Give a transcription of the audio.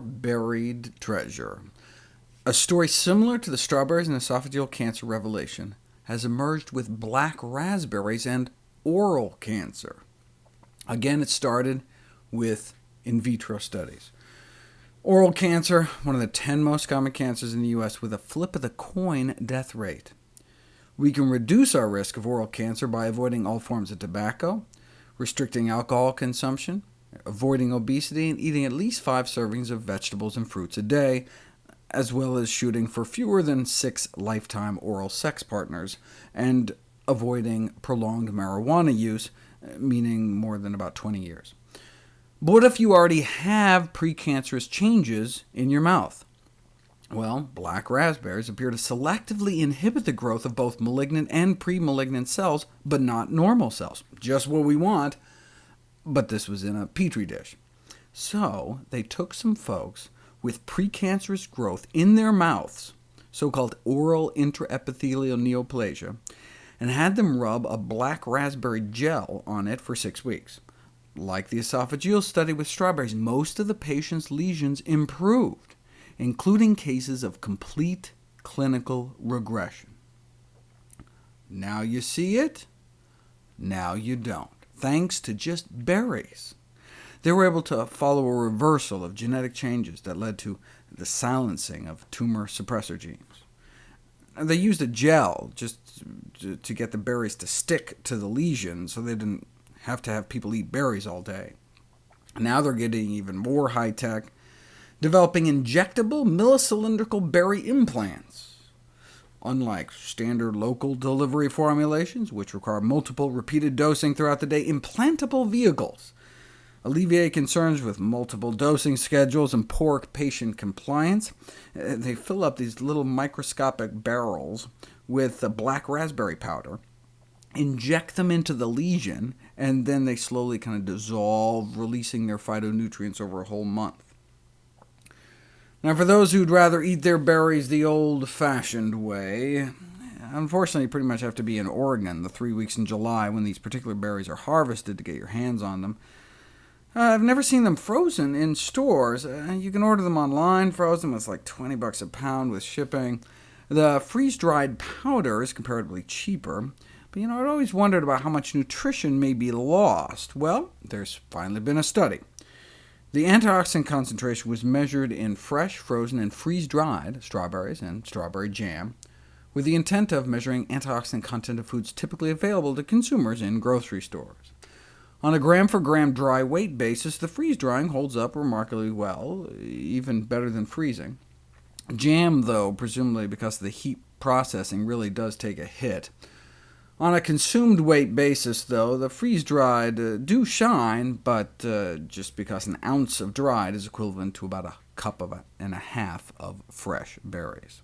buried treasure. A story similar to the strawberries and esophageal cancer revelation has emerged with black raspberries and oral cancer. Again, it started with in vitro studies. Oral cancer, one of the 10 most common cancers in the U.S., with a flip of the coin death rate. We can reduce our risk of oral cancer by avoiding all forms of tobacco, restricting alcohol consumption, avoiding obesity, and eating at least five servings of vegetables and fruits a day, as well as shooting for fewer than six lifetime oral sex partners, and avoiding prolonged marijuana use, meaning more than about 20 years. But what if you already have precancerous changes in your mouth? Well, black raspberries appear to selectively inhibit the growth of both malignant and pre-malignant cells, but not normal cells. Just what we want, but this was in a petri dish. So they took some folks with precancerous growth in their mouths, so-called oral intraepithelial neoplasia, and had them rub a black raspberry gel on it for six weeks. Like the esophageal study with strawberries, most of the patient's lesions improved, including cases of complete clinical regression. Now you see it, now you don't, thanks to just berries. They were able to follow a reversal of genetic changes that led to the silencing of tumor suppressor genes. They used a gel just to get the berries to stick to the lesion, so they didn't have to have people eat berries all day. Now they're getting even more high-tech, developing injectable millicylindrical berry implants. Unlike standard local delivery formulations, which require multiple repeated dosing throughout the day, implantable vehicles alleviate concerns with multiple dosing schedules and poor patient compliance. Uh, they fill up these little microscopic barrels with black raspberry powder, inject them into the lesion, and then they slowly kind of dissolve, releasing their phytonutrients over a whole month. Now, for those who'd rather eat their berries the old-fashioned way, unfortunately you pretty much have to be in Oregon the three weeks in July when these particular berries are harvested to get your hands on them. Uh, I've never seen them frozen in stores. Uh, you can order them online frozen. It's like 20 bucks a pound with shipping. The freeze-dried powder is comparatively cheaper. But you know, I'd always wondered about how much nutrition may be lost. Well, there's finally been a study. The antioxidant concentration was measured in fresh, frozen, and freeze-dried strawberries and strawberry jam, with the intent of measuring antioxidant content of foods typically available to consumers in grocery stores. On a gram-for-gram -gram dry weight basis, the freeze-drying holds up remarkably well, even better than freezing. Jam, though, presumably because the heat processing really does take a hit. On a consumed weight basis, though, the freeze-dried uh, do shine, but uh, just because an ounce of dried is equivalent to about a cup of a, and a half of fresh berries.